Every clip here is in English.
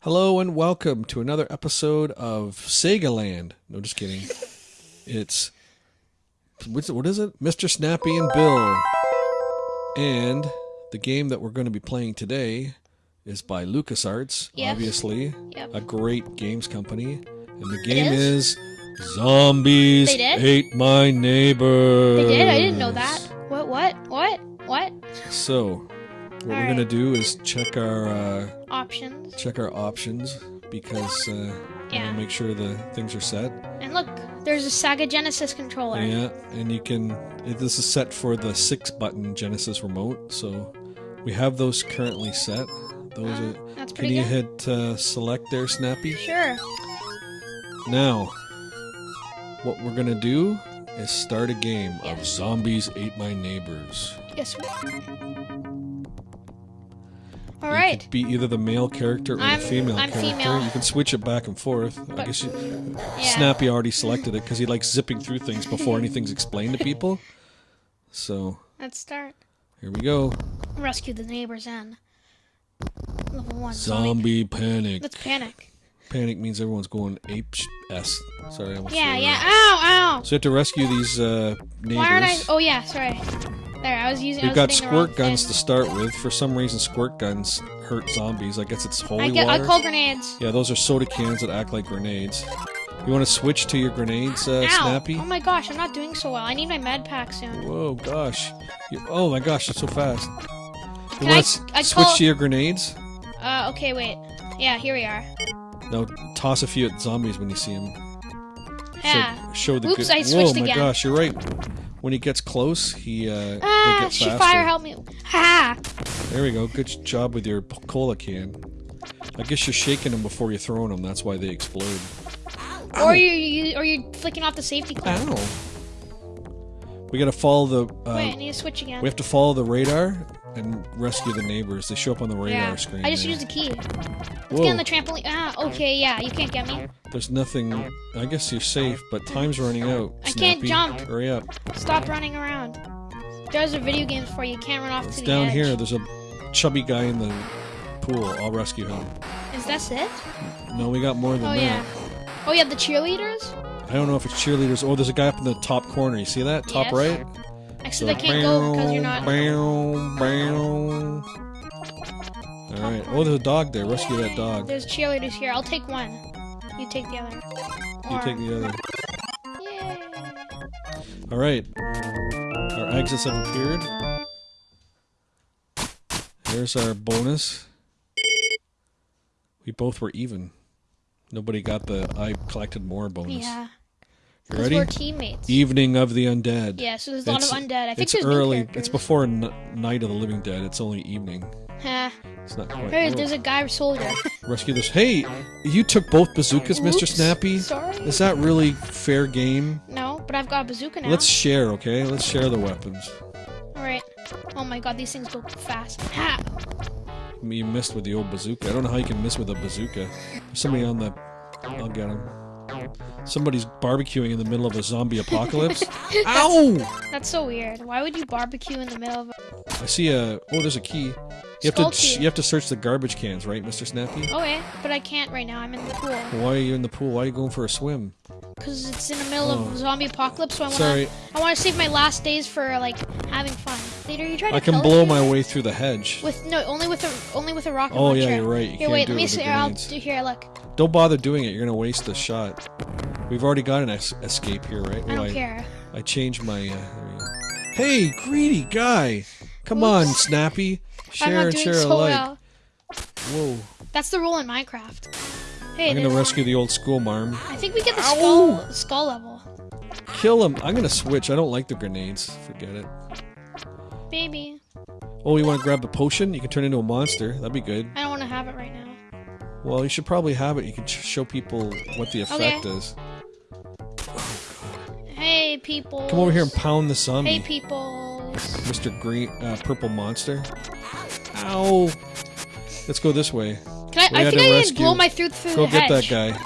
Hello and welcome to another episode of Sega Land. No, just kidding. It's what is it? Mr. Snappy and Bill. And the game that we're going to be playing today is by LucasArts, Yes. obviously, Yep. a great games company. And the game is? is Zombies? Ate My Neighbor. They did? I didn't know that. What? What? What? What? So, what we're All going to do is check our uh, Options. check our options because uh, Yeah. want to make sure the things are set. And look, there's a Sega Genesis controller. Yeah, and you can. it- This is set for the six-button Genesis remote, so we have those currently set. Those Uh, are. that's pretty Can you good. hit uh, select there, Snappy? Sure. Now, what we're gonna do is start a game of Zombies Ate My Neighbors. Yes. All You right. could be either the male character or I'm- the female I'm character. female. You can switch it back and forth. I guess you, Yeah. Snappy already selected it because he likes zipping through things before anything's explained to people. So Let's start. here we go. Rescue the neighbors and level one. Zombie panic. Let's panic. Panic means everyone's going ape s. Sorry, I almost Yeah. Yeah. Ow! Ow! So you have to rescue these uh, neighbors. Why aren't I? Oh yeah. Sorry. There. I was using. We've was got hitting the wrong squirt guns thing. to start with. For some reason, squirt guns hurt zombies. I guess it's holy I get. I call grenades. yeah, those are soda cans that act like grenades. You want to switch to your grenades, uh, Ow! Snappy? Oh my gosh! I'm not doing so well. I need my med pack soon. Whoa, gosh. You, oh my gosh, it's so fast. You Can want I- I to switch call- to your grenades? Uh. Okay. Wait. Yeah. Here we are. Now toss a few at zombies when you see them. Yeah. Show, show the Oops, good. I Whoa, switched my gosh, you're right. When he gets close, he uh, they Ah, get faster. fire help me. Ha! There we go. Good job with your cola can. I guess you're shaking them before you're throwing them. That's why they explode. Or you, you or you flicking off the safety clip. Ow. We gotta follow the. Uh, Wait, I need to switch again. we have to follow the radar and rescue the neighbors. They show up on the radar yeah. screen. I just there. used the key. Let's Whoa. get on the trampoline. Ah, okay, yeah, you can't get me. There's nothing. I guess you're safe, but time's running out. I can't jump. Hurry up. Stop running around. There's a video games for you. You can't run off It's to the down edge. here. There's a chubby guy in the pool. I'll rescue him. Is that it? No, we got more than that. Oh that. yeah. Oh yeah, the cheerleaders. I don't know if it's cheerleaders. Oh, there's a guy up in the top corner. You see that? Top Yes. right? Actually, they can't go because you're not. Bow, bow. All right. Oh, there's a dog there. Rescue that dog. There's cheerleaders here. I'll take one. You take the other. You Or- take the other. Yay. All right. Our exits have appeared. Here's our bonus. We both were even. Nobody got the I collected more bonus. Yeah. You ready? we're teammates. Evening of the Undead. Yeah, so there's a lot of undead. I think it's there's early. New It's before n- Night of the Living Dead. It's only evening. Ha. It's not quite. Hey, there's a guy soldier. Rescue this. Hey, you took both bazookas, Mr. Snappy. Sorry. Is that really fair game? No, but I've got a bazooka now. Let's share, okay? Let's share the weapons. Alright. Oh my god, these things go fast. Ha! You missed with the old bazooka. I don't know how you can miss with a bazooka. There's somebody on the. I'll get him. Somebody's barbecuing in the middle of a zombie apocalypse. Ow! That's so weird. Why would you barbecue in the middle of a... I see a. Oh, there's a key. You have to. key. You have to search the garbage cans, right, Mr. Snappy? Oh, okay, but I can't right now. I'm in the pool. Why are you in the pool? Why are you going for a swim? Because it's in the middle Oh. of a zombie apocalypse, so I want to I want to save my last days for, like, having fun. You to I can blow my way through the hedge. With, no, only with a, only with a rocket Oh, launcher. yeah, you're right. You Here, can't wait, let me see. I'll do here, look. Don't bother doing it. You're gonna waste the shot. We've already got an es- escape here, right? I don't care. I changed my. Uh, there we go. Hey, greedy guy! Come on, Snappy. Share I'm not and doing share so alike. well. Whoa! That's the rule in Minecraft. Hey, I'm gonna rescue the old school marm. I think we get the skull, skull level. Kill him. I'm gonna switch. I don't like the grenades. Forget it. Maybe. Oh, you want to grab the potion? You can turn into a monster. That'd be good. I don't want to have it right now. Well, you should probably have it. You can show people what the effect is. Hey, people. Come over here and pound the zombie, Hey, people. Mr. Green, uh, Purple Monster. Ow! Let's go this way. Can We I? I think I can blow my through through Go the get that guy.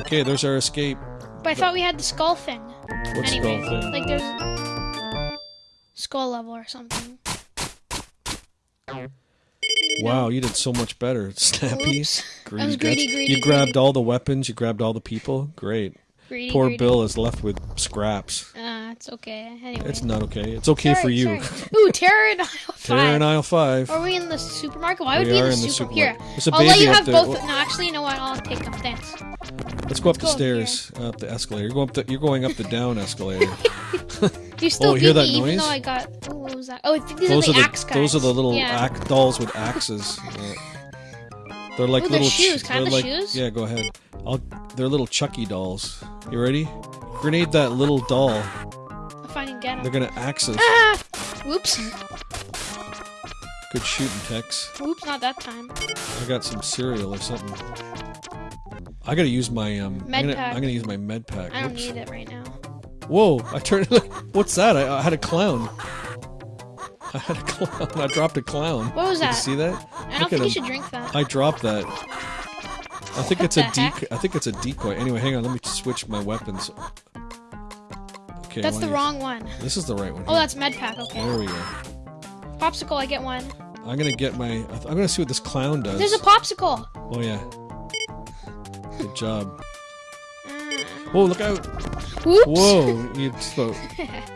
Okay, there's our escape. But I thought we had the skull thing. What anyway, skull thing? like there's skull level or something. Wow, you did so much better, Snappy. Oops. Greedy greedy, greedy, you grabbed greedy. all the weapons. You grabbed all the people. Great. Greedy, Poor greedy. Bill is left with scraps. Uh, it's okay. Anyway. It's not okay. It's okay for you. sorry. Ooh, terror in aisle five. Terror in aisle five. Are we in the supermarket? Why would We we, are in the, in the super- supermarket. Here, There's a I'll let you have there. both. Wha- No, actually, you know what? I'll take them. Thanks. Let's go up the go up stairs, up the escalator. You're going up the, you're going up the down escalator. You still Oh, beat hear that me, even noise? though I got. Oh, what was that? Oh, I think these those are are the the axe guys. those are the little yeah. axe dolls with axes. Yeah. They're like Ooh, little shoes. Can they're the like shoes? yeah. Go ahead. I'll. They're little Chucky dolls. You ready? Grenade that little doll. If I can get They're gonna axe us. Ah! Whoops. Good shooting, Tex. Whoops, not that time. I got some cereal or something. I gotta use my um. I'm Med gonna, pack. I'm gonna use my med pack. I don't Whoops. need it right now. Whoa! I turned. What's that? I, I had a clown. I had a clown. I dropped a clown. What was Did that? you see that? I Look don't think you should drink that. I dropped that. I think What it's a decoy. I think it's a decoy. Anyway, hang on. Let me switch my weapons. Okay. That's the wrong one. This is the right one. Oh, here. that's med pack. Okay. There we go. Popsicle, I get one. I'm gonna get my. I'm gonna see what this clown does. There's a popsicle. Oh yeah. Good job. Whoa! Look out! whoops. Whoa! You just about.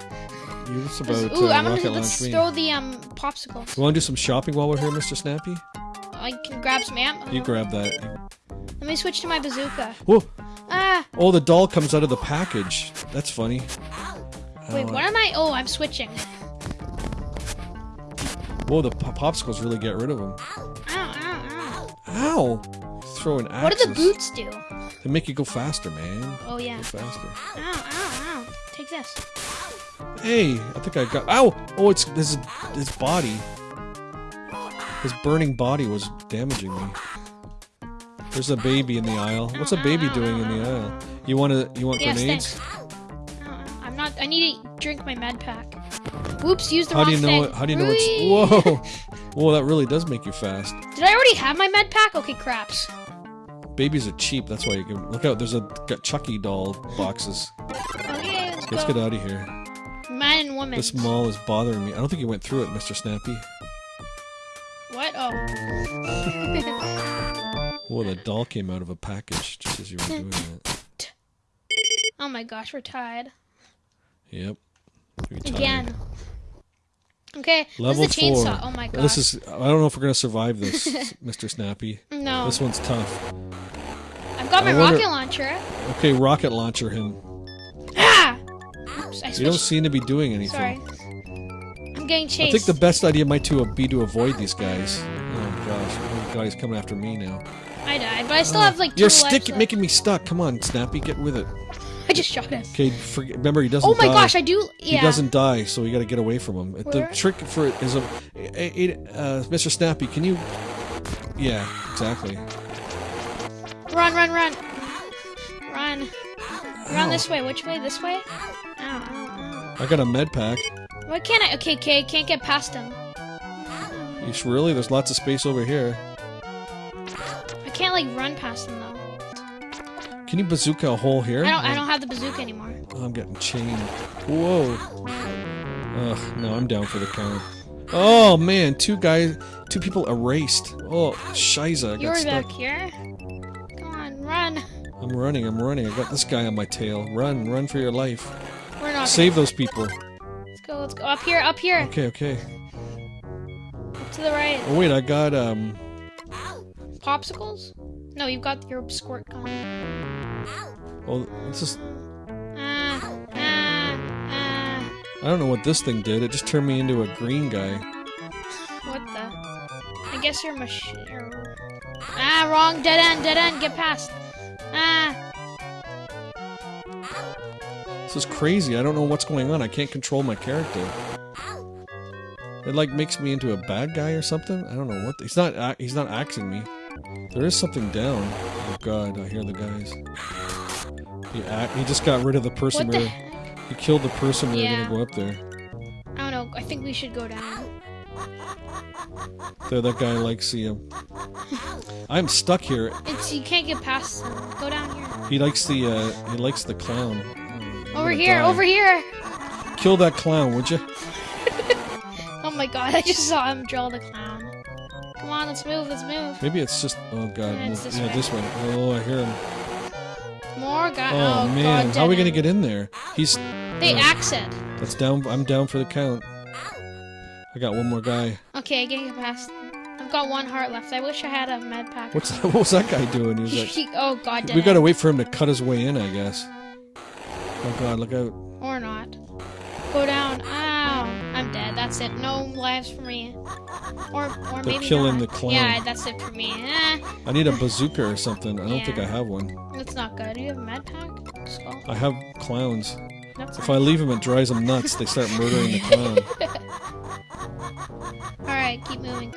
You just about Ooh, uh, I'm gonna let's throw the um popsicles. You want to do some shopping while we're here, Mr. Snappy? I can grab some ammo. You grab that. Let me switch to my bazooka. Whoa! Ah, Oh, the doll comes out of the package. That's funny. wait, Oh, what am I? Oh, I'm switching. Whoa, the pop- popsicles really get rid of them. Ow, ow, Ow! ow. Throwing ow. axes. What do the boots do? They make you go faster, man. Oh yeah. Go faster. Ow, ow, ow. Take this. Hey, I think I got. Ow! Oh, it's this is his body. His burning body was damaging me. There's a baby in the aisle. What's a baby doing in the aisle? You want to? You want Yes, grenades? thanks. Uh, I'm not. I need to drink my med pack. Whoops, use the How wrong do you know? thing. It, how do you know it's? Whoa! Whoa! That really does make you fast. Did I already have my med pack? Okay, craps. Babies are cheap. That's why you can look out. There's a got Chucky doll boxes. Okay, let's Let's go. get out of here. Man and woman. This mall is bothering me. I don't think you went through it, Mr. Snappy. What? Oh. Whoa, the doll came out of a package just as you were doing that. oh my gosh, we're tied. Yep. Tired. Again. Okay, Level this is the four. Oh my gosh. This is. I don't know if we're gonna survive this, Mr. Snappy. No. This one's tough. I've got my wonder- rocket launcher. Okay, rocket launcher him. Ah! Oops, I You don't switched. seem to be doing anything. Sorry. I'm getting chased. I think the best idea might to be to avoid these guys. Oh gosh, oh god, he's coming after me now. I died, but I still have like 2 You're lives stick left. making me stuck. Come on, Snappy, get with it. I just shot him. Okay, forget, remember he doesn't. Oh my die. gosh, I do. Yeah. He doesn't die, so we got to get away from him. The Where? trick for it is a- uh, Mr. Snappy. Can you? Yeah, exactly. Run, run, run. Run. Run Ow. this way. Which way? This way? Ow, ow, I got a med pack. Why can't I? Okay, okay, can't get past him. You really? There's lots of space over here. I can't like run past him though. Can you bazooka a hole here? I don't. I don't have the bazooka anymore. Oh, I'm getting chained. Whoa. Ugh, no, I'm down for the count. Oh man, two guys, two people erased. Oh, shiza, You're stuck. back here. Come on, run. I'm running, I'm running. I got this guy on my tail. Run, run for your life. We're not. Save those people. Let's go. Let's go up here. Up here. Okay, okay. Up to the right. Oh wait, I got um. Popsicles? No, you've got your squirt gun. Oh, this is. Ah, ah, ah. I don't know what this thing did. It just turned me into a green guy. What the? I guess you're machine. Ah, wrong. Dead end. Dead end. Get past. Ah. This is crazy. I don't know what's going on. I can't control my character. It like makes me into a bad guy or something. I don't know what. He's not. He's not axing me. There is something down. Oh god, I hear the guys. He, he just got rid of the person. What we were- he killed the person. We Yeah. were gonna go up there. I don't know. I think we should go down. There, that guy likes the. I'm stuck here. It's you can't get past them. Go down here. He likes the. Uh, he likes the clown. I'm Over here. die. Over here. Kill that clown, would you? Oh my god! I just saw him draw the clown. Come on, let's move, let's move. Maybe it's just. Oh god. Yeah, move- this yeah, way. this way. Oh, I hear him. More guys. Oh, Oh, man, God, how are we gonna get in there? He's. They uh, axe it. That's down. I'm down for the count. I got one more guy. Okay, I can get past. I've got one heart left. I wish I had a med pack. What's what was that guy doing? He was like, oh God, we gotta wait for him to cut his way in, I guess. Oh god, look out! Or not. Go down. Ow. I'm dead. That's it. No lives for me. Or or They're maybe killing not. the clown. Yeah, that's it for me. Eh, I need a bazooka or something. I don't think I have one. that's not good. Do you have a med pack? Skull. I have clowns. That's If I leave them, it drives them nuts. They start murdering the clown. All right, keep moving.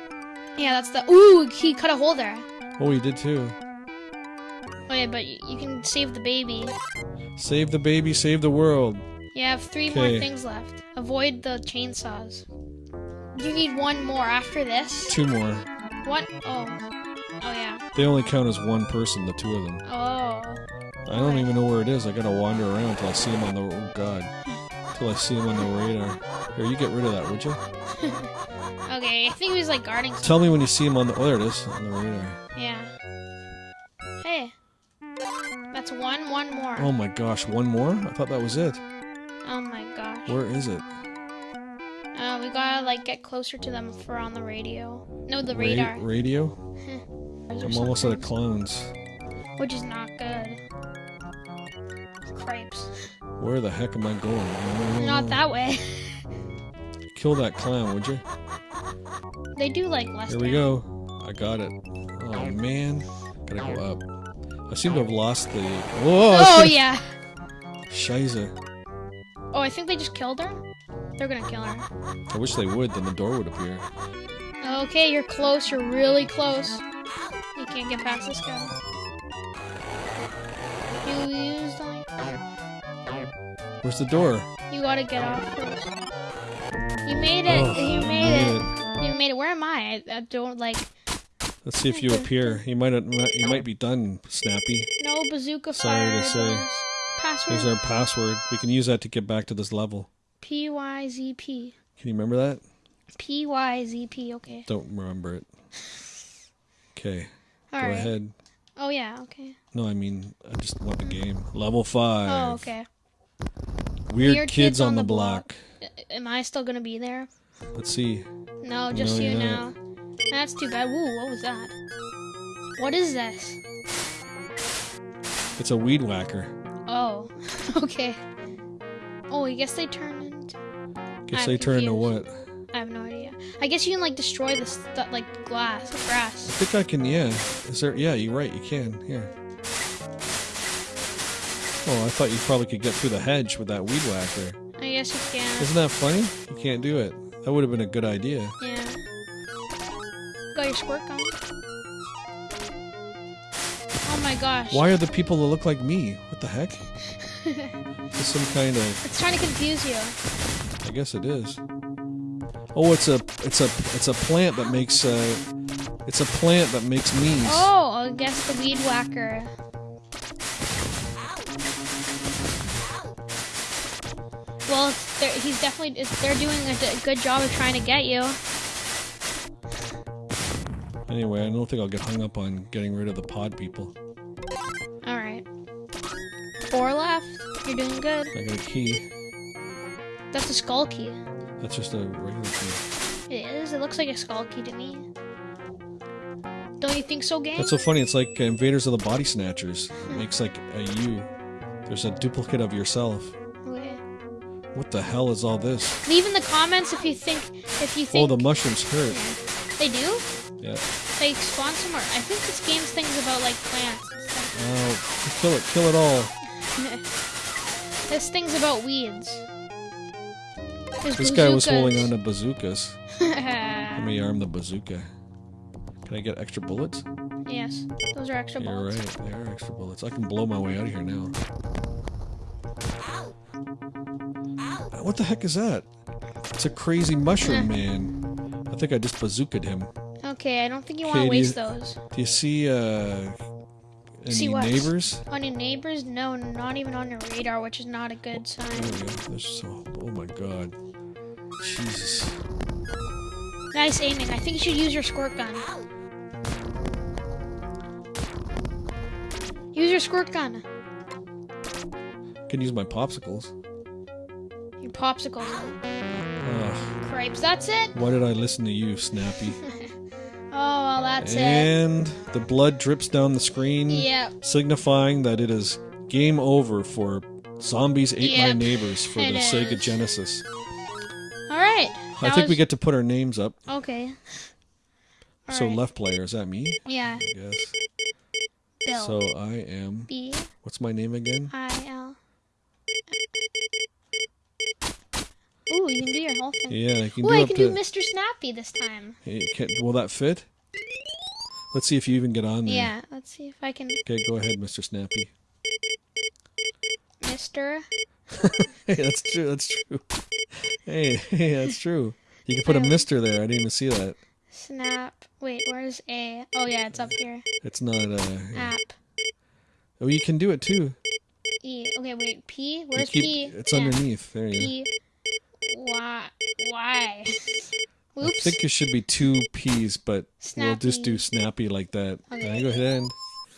Yeah, that's the. Ooh, he cut a hole there. Oh, he did too. Oh yeah, but you, can save the baby. Save the baby, save the world. You have three more things left. Avoid the chainsaws. You need one more after this. Two more. What? Oh. Oh yeah. They only count as one person, the two of them. Oh. I don't even know where it is. I gotta wander around until I see him on the. Oh god. Until I see him on the radar. Here, you get rid of that, would you? Okay, I think he was like guarding. Something. Tell me when you see him on the. Oh, there it is. On the radar. Yeah. Hey. That's one. One more. Oh my gosh, one more? I thought that was it. Oh my gosh. Where is it? Uh, we gotta like get closer to them for on the radio. No, the Ra- radar. radio? I'm almost out of clowns. Which is not good. Cripes. Where the heck am I going? Not that way. Kill that clown, would you? They do like less. Here we damage. go. I got it. Oh man. Gotta go up. I seem to have lost the. Whoa! Oh yeah. Shiza. Oh, I think they just killed her. They're gonna kill her. I wish they would, then the door would appear. Okay, you're close. You're really close. You can't get past this guy. You used like Where's the door? you gotta get off first. You made it. Oh, you I made it. it. Made it. Where am I? I, I don't like. Let's see if you appear. You might you might be done, Snappy. No bazooka Sorry to say. Password. Here's our password. We can use that to get back to this level. P Y Z P. Can you remember that? P Y Z P. Okay. Don't remember it. Okay, All go right. ahead. Oh yeah. Okay. No, I mean, I just want the game. Level 5. Oh okay. Weird, Weird kids, on, the block. I- Am I still gonna be there? Let's see. No, just No, you now. That's too bad. Woo, what was that? What is this? It's a weed whacker. Oh, okay. Oh, I guess they turn into. Guess I'm they turn into what? I have no idea. I guess you can like destroy this stu- like glass, grass. I think I can, yeah. Is there? Yeah, you're right. You can. Here. Oh, I thought you probably could get through the hedge with that weed whacker. I guess you can. Isn't that funny? You can't do it. That would have been a good idea. Yeah. Got your squirt gun. Oh my gosh. Why are the people that look like me? What the heck? It's some kind of. It's trying to confuse you. I guess it is. Oh, it's a it's a it's a plant that makes uh it's a plant that makes memes. Oh, I guess the weed whacker. Well, he's definitely, they're doing a good job of trying to get you. Anyway, I don't think I'll get hung up on getting rid of the pod people. All right. Four left. You're doing good. I got a key. That's a skull key. That's just a regular key. It is. It looks like a skull key to me. Don't you think so, gang? That's so funny. It's like Invaders of the Body Snatchers. It makes like a you. There's a duplicate of yourself. What the hell is all this? Leave in the comments if you think if you oh, think. Oh, the mushrooms hurt. they do. Yeah. They spawn somewhere. I think this game's things about like plants. and stuff. Oh, kill it, kill it all. this thing's about weeds. There's This guy was holding bazookas. on to bazookas. Let me arm the bazooka. Can I get extra bullets? yes, those are extra You're bullets. right, they are extra bullets. I can blow my way out of here now. What the heck is that? It's a crazy mushroom man. I think I just bazookaed him. Okay, I don't think you want to waste those. Do you see uh any See what? neighbors? On your neighbors? No, not even on your radar, which is not a good sign. There we go. There's so oh my god. Jesus. Nice aiming. I think you should use your squirt gun. Use your squirt gun. Can use my popsicles. Popsicles. Ugh, Cripes. That's it. why did I listen to you, Snappy? Oh, well, that's it. and the blood drips down the screen, Yep. signifying that it is game over for Zombies Ate My Neighbors for it the Sega. Genesis. All right. I think we get to put our names up. Okay. All so right. left player, is that me? Yeah. Yes. Bill. So I am. B What's my name again? I L. Ooh, you can do your whole thing. Yeah, I can Ooh, do I can do Mr. Snappy this time. Hey, can, will that fit? Let's see if you even get on there. Yeah. Let's see if I can. Okay, go ahead, Mr. Snappy. Mr. Hey, that's true. That's true. Hey, hey, that's true. You can put a Um, Mister there. I didn't even see that. Snap. Wait, where's A? Oh yeah, it's up here. It's not. Uh, App. oh, you can do it too. E. Okay, wait. P. Where's keep- P? It's Yeah. underneath. There you. P. Y. Y. I Oops. think there should be two P's, but we'll just do Snappy. Snappy like that. Okay. There you go, ahead.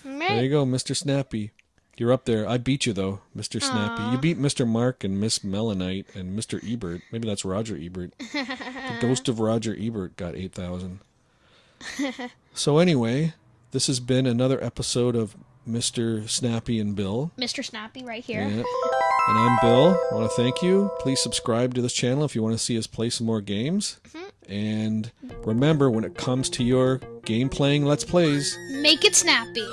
There you go, Mr. Snappy. You're up there. I beat you though, Mr. Snappy. You beat Mr. Mark and Miss Melanite and Mr. Ebert. Maybe that's Roger Ebert. the ghost of Roger Ebert got 8,000. so anyway, this has been another episode of Mr. Snappy and Bill. Mr. Snappy right here. Yeah. And I'm Bill. I want to thank you. Please subscribe to this channel if you want to see us play some more games. Mm-hmm. And remember, when it comes to your game playing Let's Plays, Make it snappy.